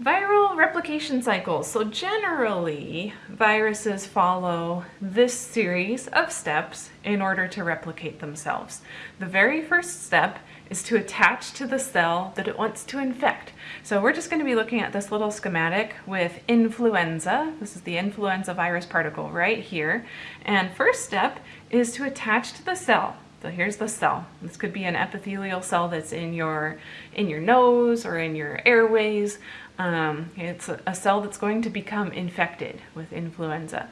Viral replication cycles. So generally, viruses follow this series of steps in order to replicate themselves. The very first step is to attach to the cell that it wants to infect. So we're just going to be looking at this little schematic with influenza. This is the influenza virus particle right here. And first step is to attach to the cell. So here's the cell. This could be an epithelial cell that's in your in your nose or in your airways. Um, it's a, cell that's going to become infected with influenza.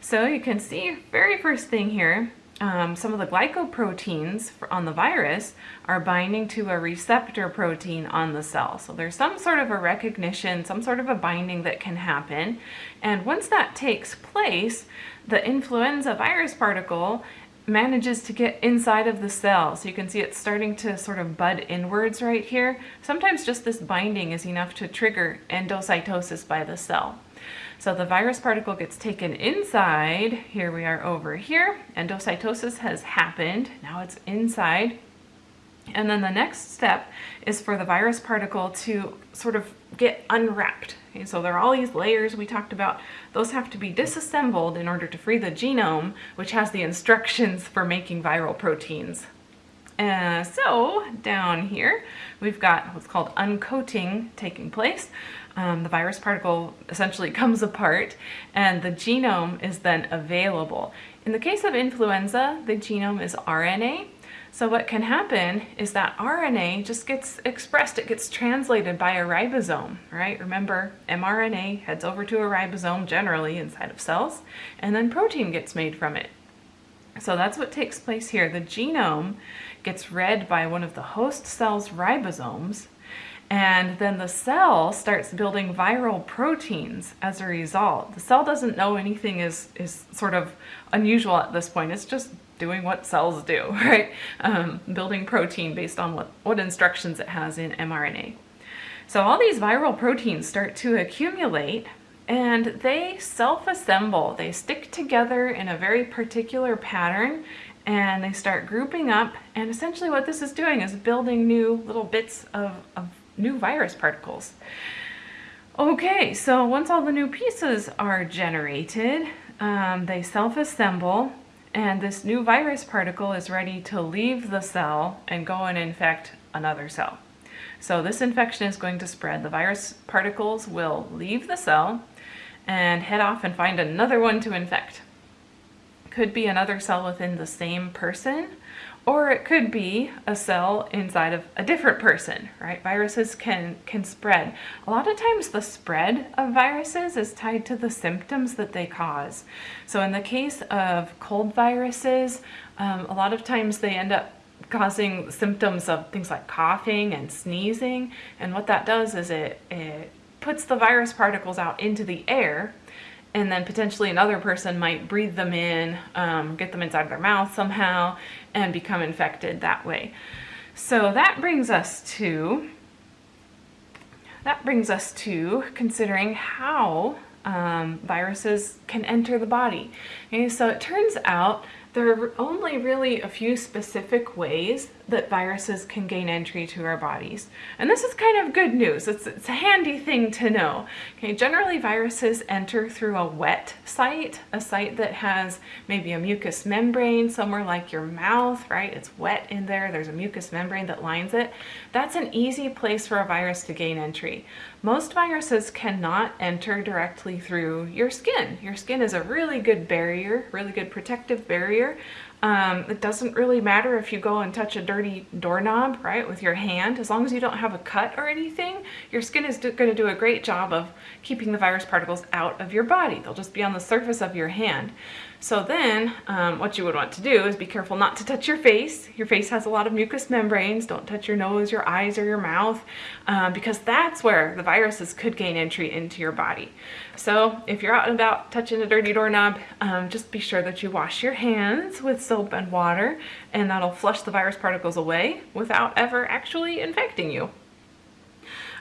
So you can see very first thing here, um, some of the glycoproteins on the virus are binding to a receptor protein on the cell. So there's some sort of a recognition, some sort of a binding that can happen. And once that takes place, the influenza virus particle manages to get inside of the cell. So you can see it's starting to sort of bud inwards right here. Sometimes just this binding is enough to trigger endocytosis by the cell. So the virus particle gets taken inside. Here we are over here. Endocytosis has happened. Now it's inside. And then the next step is for the virus particle to sort of get unwrapped. Okay, so there are all these layers we talked about. Those have to be disassembled in order to free the genome, which has the instructions for making viral proteins. Uh, so down here, we've got what's called uncoating taking place. Um, the virus particle essentially comes apart and the genome is then available. In the case of influenza, the genome is RNA so what can happen is that RNA just gets expressed, it gets translated by a ribosome, right? Remember, mRNA heads over to a ribosome generally inside of cells, and then protein gets made from it. So that's what takes place here. The genome gets read by one of the host cell's ribosomes, and then the cell starts building viral proteins as a result. The cell doesn't know anything is, is sort of unusual at this point. It's just doing what cells do, right? Um, building protein based on what, what instructions it has in mRNA. So all these viral proteins start to accumulate and they self-assemble. They stick together in a very particular pattern and they start grouping up and essentially what this is doing is building new little bits of, of new virus particles. Okay, so once all the new pieces are generated, um, they self-assemble and this new virus particle is ready to leave the cell and go and infect another cell. So this infection is going to spread. The virus particles will leave the cell and head off and find another one to infect. Could be another cell within the same person or it could be a cell inside of a different person, right? Viruses can, can spread. A lot of times the spread of viruses is tied to the symptoms that they cause. So in the case of cold viruses, um, a lot of times they end up causing symptoms of things like coughing and sneezing. And what that does is it, it puts the virus particles out into the air and then potentially another person might breathe them in, um, get them inside their mouth somehow, and become infected that way. So that brings us to that brings us to considering how um, viruses can enter the body. Okay, so it turns out there are only really a few specific ways that viruses can gain entry to our bodies. And this is kind of good news. It's, it's a handy thing to know. Okay, generally viruses enter through a wet site, a site that has maybe a mucous membrane somewhere like your mouth, right? It's wet in there. There's a mucous membrane that lines it. That's an easy place for a virus to gain entry. Most viruses cannot enter directly through your skin. Your skin is a really good barrier, really good protective barrier. Um, it doesn't really matter if you go and touch a dirty doorknob, right, with your hand. As long as you don't have a cut or anything, your skin is going to do a great job of keeping the virus particles out of your body. They'll just be on the surface of your hand. So then um, what you would want to do is be careful not to touch your face. Your face has a lot of mucous membranes. Don't touch your nose, your eyes, or your mouth um, because that's where the viruses could gain entry into your body. So if you're out and about touching a dirty doorknob, um, just be sure that you wash your hands with soap and water and that'll flush the virus particles away without ever actually infecting you.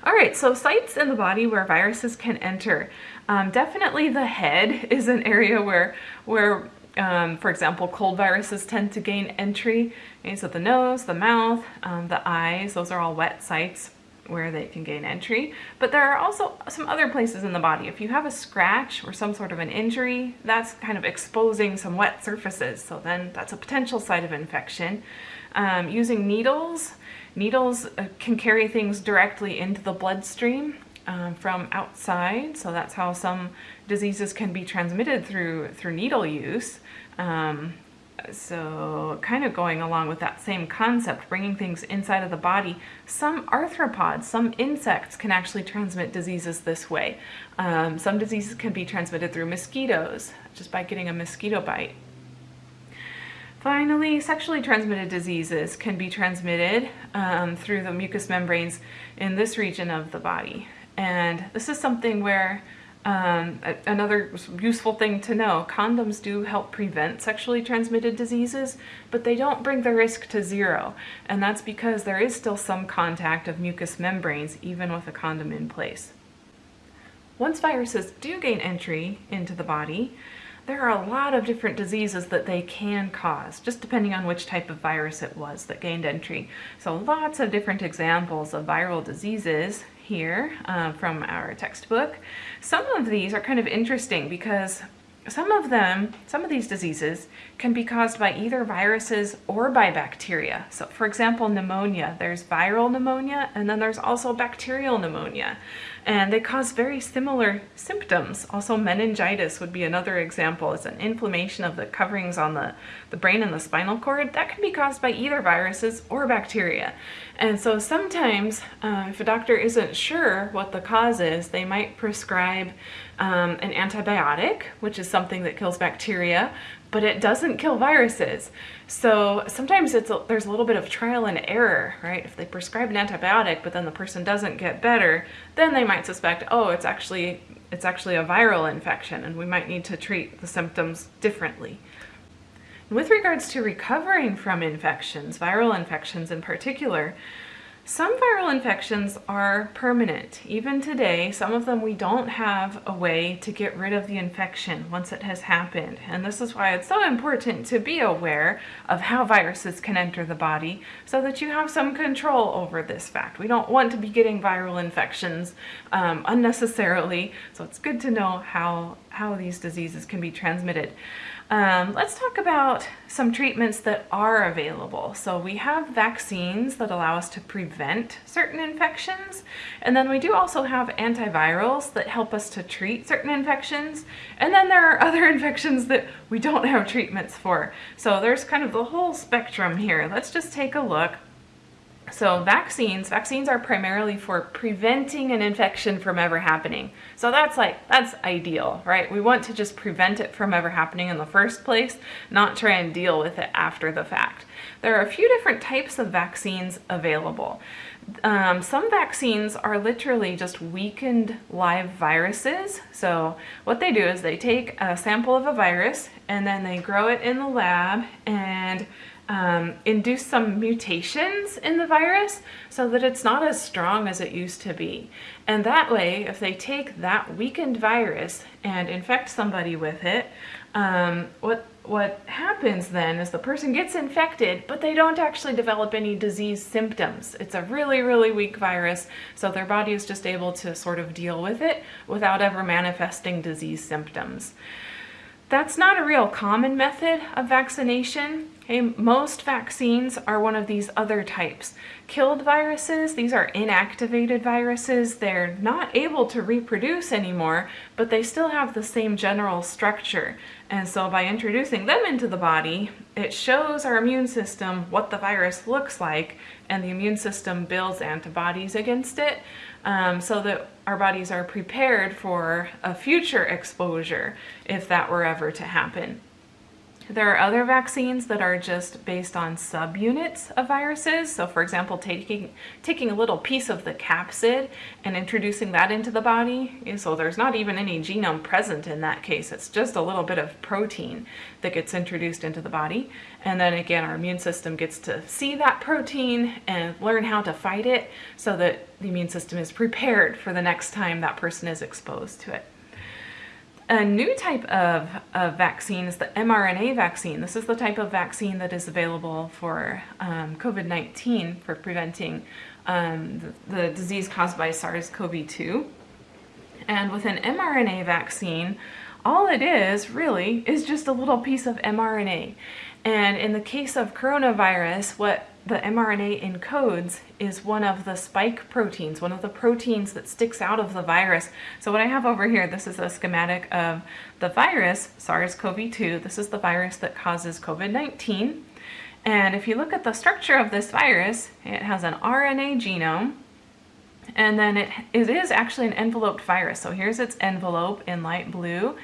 All right, so sites in the body where viruses can enter. Um, definitely the head is an area where, where um, for example, cold viruses tend to gain entry. So the nose, the mouth, um, the eyes, those are all wet sites. where they can gain entry, but there are also some other places in the body. If you have a scratch or some sort of an injury, that's kind of exposing some wet surfaces, so then that's a potential site of infection. Um, using needles, needles uh, can carry things directly into the bloodstream um, from outside, so that's how some diseases can be transmitted through, through needle use. Um, so kind of going along with that same concept, bringing things inside of the body, some arthropods, some insects can actually transmit diseases this way. Um, some diseases can be transmitted through mosquitoes, just by getting a mosquito bite. Finally, sexually transmitted diseases can be transmitted um, through the mucous membranes in this region of the body. And this is something where um, another useful thing to know, condoms do help prevent sexually transmitted diseases, but they don't bring the risk to zero. And that's because there is still some contact of mucous membranes even with a condom in place. Once viruses do gain entry into the body, there are a lot of different diseases that they can cause, just depending on which type of virus it was that gained entry. So lots of different examples of viral diseases here uh, from our textbook. Some of these are kind of interesting because some of them, some of these diseases can be caused by either viruses or by bacteria. So for example, pneumonia, there's viral pneumonia and then there's also bacterial pneumonia. And they cause very similar symptoms. Also meningitis would be another example. It's an inflammation of the coverings on the, the brain and the spinal cord. That can be caused by either viruses or bacteria. And so sometimes uh, if a doctor isn't sure what the cause is, they might prescribe um, an antibiotic, which is something that kills bacteria, but it doesn't kill viruses. So sometimes it's a, there's a little bit of trial and error, right? If they prescribe an antibiotic, but then the person doesn't get better, then they might suspect, oh, it's actually it's actually a viral infection, and we might need to treat the symptoms differently. With regards to recovering from infections, viral infections in particular, some viral infections are permanent. Even today, some of them we don't have a way to get rid of the infection once it has happened. And this is why it's so important to be aware of how viruses can enter the body so that you have some control over this fact. We don't want to be getting viral infections um, unnecessarily, so it's good to know how, how these diseases can be transmitted. Um, let's talk about some treatments that are available. So we have vaccines that allow us to prevent certain infections, and then we do also have antivirals that help us to treat certain infections, and then there are other infections that we don't have treatments for. So there's kind of the whole spectrum here. Let's just take a look so vaccines, vaccines are primarily for preventing an infection from ever happening. So that's like, that's ideal, right? We want to just prevent it from ever happening in the first place, not try and deal with it after the fact. There are a few different types of vaccines available. Um, some vaccines are literally just weakened live viruses. So what they do is they take a sample of a virus and then they grow it in the lab and um, induce some mutations in the virus so that it's not as strong as it used to be. And that way, if they take that weakened virus and infect somebody with it, um, what, what happens then is the person gets infected, but they don't actually develop any disease symptoms. It's a really, really weak virus, so their body is just able to sort of deal with it without ever manifesting disease symptoms. That's not a real common method of vaccination. Okay, most vaccines are one of these other types. Killed viruses, these are inactivated viruses. They're not able to reproduce anymore, but they still have the same general structure. And so by introducing them into the body, it shows our immune system what the virus looks like, and the immune system builds antibodies against it um, so that our bodies are prepared for a future exposure if that were ever to happen. There are other vaccines that are just based on subunits of viruses. So for example, taking, taking a little piece of the capsid and introducing that into the body. So there's not even any genome present in that case. It's just a little bit of protein that gets introduced into the body. And then again, our immune system gets to see that protein and learn how to fight it so that the immune system is prepared for the next time that person is exposed to it. A new type of, of vaccine is the mRNA vaccine. This is the type of vaccine that is available for um, COVID-19 for preventing um, the, the disease caused by SARS-CoV-2. And with an mRNA vaccine, all it is really is just a little piece of mRNA. And in the case of coronavirus, what the mRNA encodes is one of the spike proteins, one of the proteins that sticks out of the virus. So what I have over here, this is a schematic of the virus, SARS-CoV-2. This is the virus that causes COVID-19. And if you look at the structure of this virus, it has an RNA genome, and then it, it is actually an enveloped virus. So here's its envelope in light blue.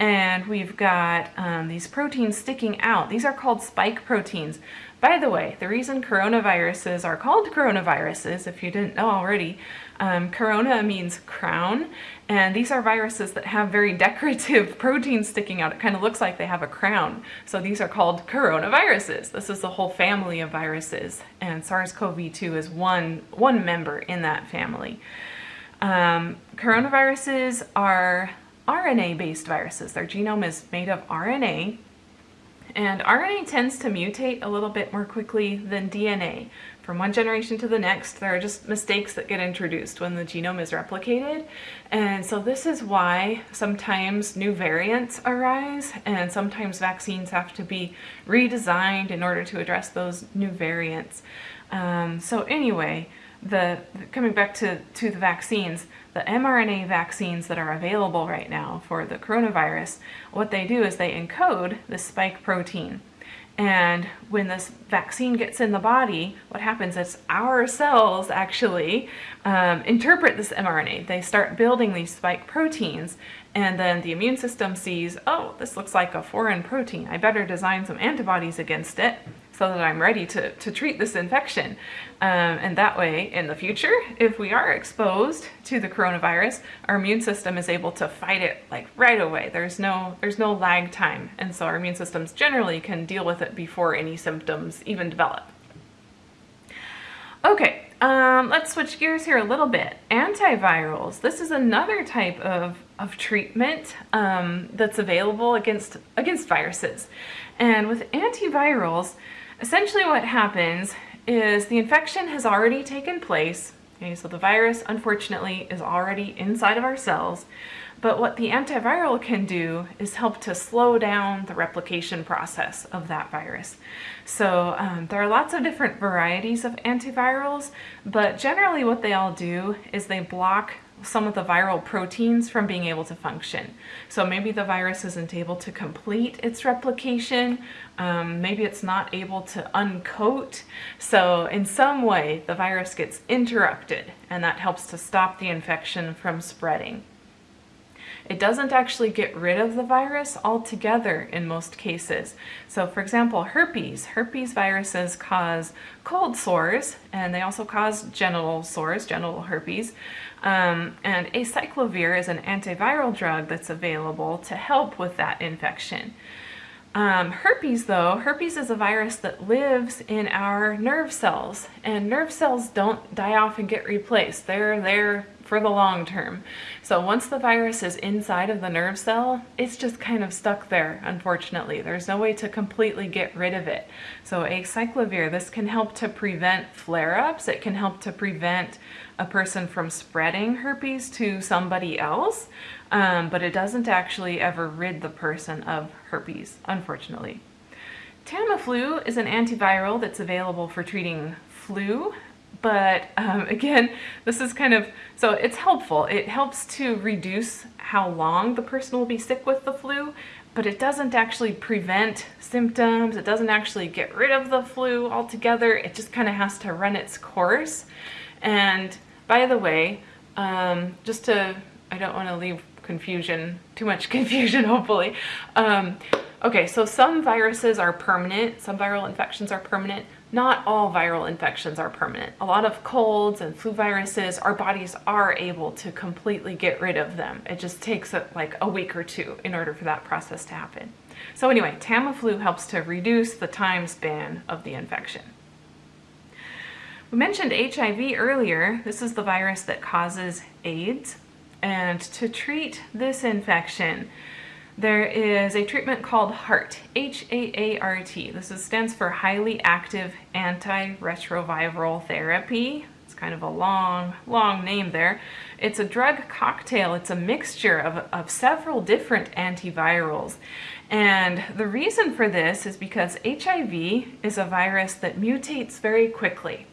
And we've got um, these proteins sticking out. These are called spike proteins. By the way, the reason coronaviruses are called coronaviruses, if you didn't know already, um, corona means crown, and these are viruses that have very decorative proteins sticking out. It kind of looks like they have a crown. So these are called coronaviruses. This is a whole family of viruses, and SARS-CoV-2 is one, one member in that family. Um, coronaviruses are RNA-based viruses. Their genome is made of RNA, and RNA tends to mutate a little bit more quickly than DNA. From one generation to the next, there are just mistakes that get introduced when the genome is replicated. And so this is why sometimes new variants arise and sometimes vaccines have to be redesigned in order to address those new variants. Um, so anyway, the coming back to, to the vaccines, the mRNA vaccines that are available right now for the coronavirus, what they do is they encode the spike protein. And when this vaccine gets in the body, what happens is our cells actually um, interpret this mRNA. They start building these spike proteins and then the immune system sees, oh, this looks like a foreign protein. I better design some antibodies against it so that I'm ready to, to treat this infection. Um, and that way, in the future, if we are exposed to the coronavirus, our immune system is able to fight it like right away. There's no, there's no lag time. And so our immune systems generally can deal with it before any symptoms even develop. Okay, um, let's switch gears here a little bit. Antivirals. This is another type of, of treatment um, that's available against, against viruses. And with antivirals, Essentially what happens is the infection has already taken place. Okay, so the virus, unfortunately, is already inside of our cells. But what the antiviral can do is help to slow down the replication process of that virus. So um, there are lots of different varieties of antivirals, but generally what they all do is they block some of the viral proteins from being able to function. So maybe the virus isn't able to complete its replication, um, maybe it's not able to uncoat. So in some way the virus gets interrupted and that helps to stop the infection from spreading. It doesn't actually get rid of the virus altogether in most cases. So for example, herpes. Herpes viruses cause cold sores and they also cause genital sores, genital herpes. Um, and acyclovir is an antiviral drug that's available to help with that infection. Um, herpes though, herpes is a virus that lives in our nerve cells and nerve cells don't die off and get replaced. They're there for the long term. So once the virus is inside of the nerve cell, it's just kind of stuck there, unfortunately. There's no way to completely get rid of it. So acyclovir, this can help to prevent flare-ups. It can help to prevent a person from spreading herpes to somebody else, um, but it doesn't actually ever rid the person of herpes, unfortunately. Tamiflu is an antiviral that's available for treating flu but um, again, this is kind of, so it's helpful. It helps to reduce how long the person will be sick with the flu, but it doesn't actually prevent symptoms. It doesn't actually get rid of the flu altogether. It just kind of has to run its course. And by the way, um, just to, I don't want to leave confusion, too much confusion hopefully. Um, okay, so some viruses are permanent, some viral infections are permanent, not all viral infections are permanent. A lot of colds and flu viruses, our bodies are able to completely get rid of them. It just takes a, like a week or two in order for that process to happen. So anyway, Tamiflu helps to reduce the time span of the infection. We mentioned HIV earlier. This is the virus that causes AIDS. And to treat this infection, there is a treatment called HAART, H-A-A-R-T. This is, stands for Highly Active Antiretroviral Therapy. It's kind of a long, long name there. It's a drug cocktail. It's a mixture of, of several different antivirals. And the reason for this is because HIV is a virus that mutates very quickly.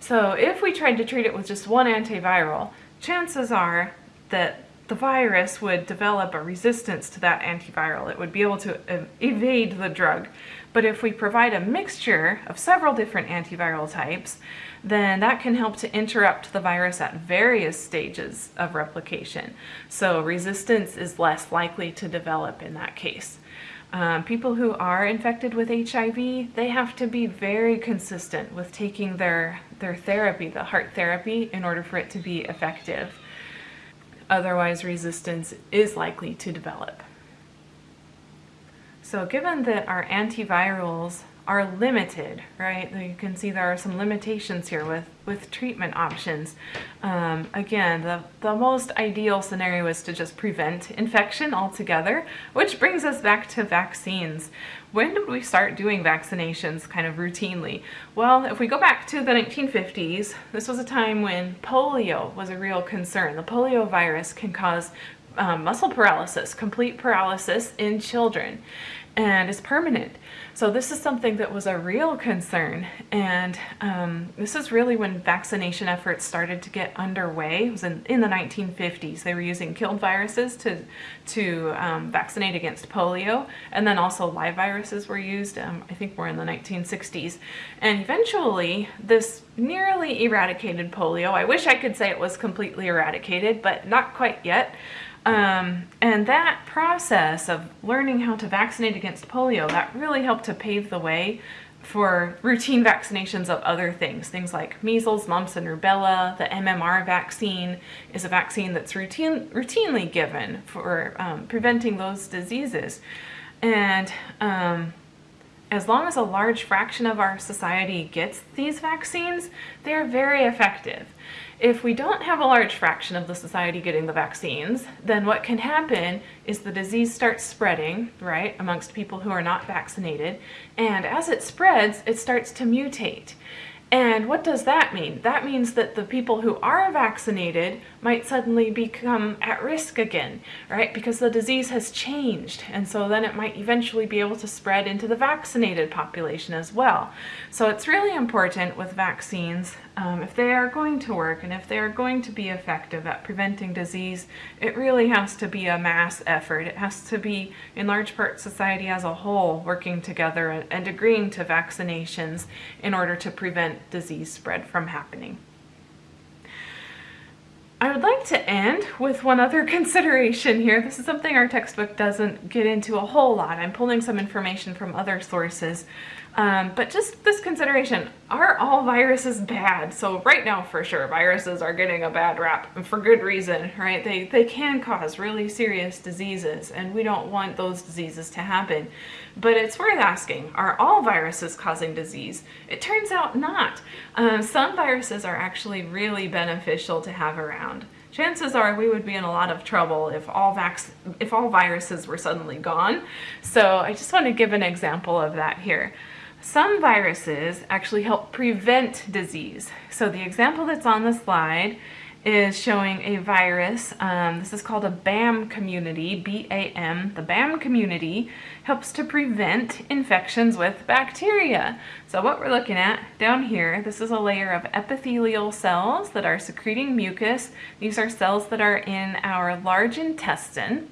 So if we tried to treat it with just one antiviral, chances are that the virus would develop a resistance to that antiviral. It would be able to evade the drug. But if we provide a mixture of several different antiviral types, then that can help to interrupt the virus at various stages of replication. So resistance is less likely to develop in that case. Um, people who are infected with HIV, they have to be very consistent with taking their, their therapy, the HAART therapy, in order for it to be effective. Otherwise, resistance is likely to develop. So given that our antivirals are limited, right? You can see there are some limitations here with, with treatment options. Um, again, the, the most ideal scenario is to just prevent infection altogether, which brings us back to vaccines. When did we start doing vaccinations kind of routinely? Well, if we go back to the 1950s, this was a time when polio was a real concern. The polio virus can cause um, muscle paralysis, complete paralysis in children, and is permanent. So this is something that was a real concern, and um, this is really when vaccination efforts started to get underway. It was in, in the 1950s. They were using killed viruses to, to um, vaccinate against polio, and then also live viruses were used, um, I think more in the 1960s. And eventually, this nearly eradicated polio. I wish I could say it was completely eradicated, but not quite yet. Um, and that process of learning how to vaccinate against polio, that really helped to pave the way for routine vaccinations of other things. Things like measles, mumps, and rubella. The MMR vaccine is a vaccine that's routine, routinely given for um, preventing those diseases. And um, as long as a large fraction of our society gets these vaccines, they're very effective. If we don't have a large fraction of the society getting the vaccines, then what can happen is the disease starts spreading, right, amongst people who are not vaccinated, and as it spreads, it starts to mutate. And what does that mean? That means that the people who are vaccinated might suddenly become at risk again, right? Because the disease has changed. And so then it might eventually be able to spread into the vaccinated population as well. So it's really important with vaccines, um, if they are going to work and if they are going to be effective at preventing disease, it really has to be a mass effort. It has to be, in large part, society as a whole working together and, and agreeing to vaccinations in order to prevent disease spread from happening. I would like to end with one other consideration here. This is something our textbook doesn't get into a whole lot. I'm pulling some information from other sources. Um, but just this consideration, are all viruses bad? So right now, for sure, viruses are getting a bad rap, for good reason, right? They, they can cause really serious diseases, and we don't want those diseases to happen. But it's worth asking, are all viruses causing disease? It turns out not. Um, some viruses are actually really beneficial to have around chances are we would be in a lot of trouble if all vax if all viruses were suddenly gone. So I just want to give an example of that here. Some viruses actually help prevent disease. So the example that's on the slide is showing a virus. Um, this is called a BAM community, B-A-M. The BAM community helps to prevent infections with bacteria. So what we're looking at down here, this is a layer of epithelial cells that are secreting mucus. These are cells that are in our large intestine.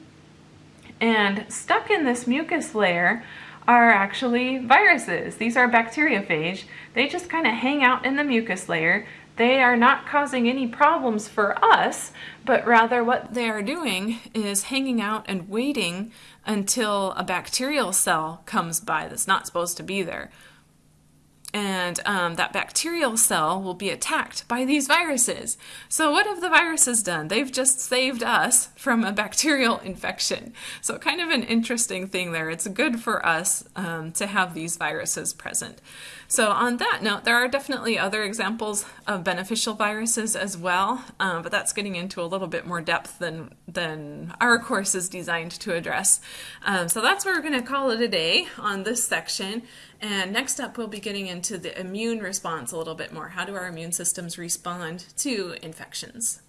And stuck in this mucus layer are actually viruses. These are bacteriophage. They just kind of hang out in the mucus layer. They are not causing any problems for us, but rather what they are doing is hanging out and waiting until a bacterial cell comes by that's not supposed to be there and um, that bacterial cell will be attacked by these viruses. So what have the viruses done? They've just saved us from a bacterial infection. So kind of an interesting thing there. It's good for us um, to have these viruses present. So on that note, there are definitely other examples of beneficial viruses as well, um, but that's getting into a little bit more depth than, than our course is designed to address. Um, so that's where we're going to call it a day on this section. And next up, we'll be getting into the immune response a little bit more. How do our immune systems respond to infections?